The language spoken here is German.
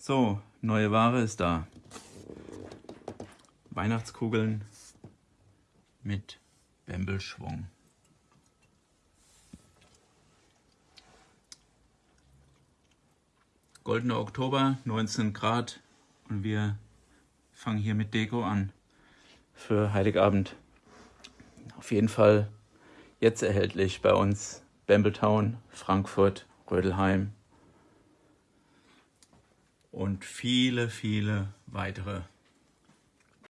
So, neue Ware ist da. Weihnachtskugeln mit Bembelschwung. Goldener Oktober, 19 Grad und wir fangen hier mit Deko an für Heiligabend. Auf jeden Fall jetzt erhältlich bei uns Bambletown, Frankfurt, Rödelheim und viele, viele weitere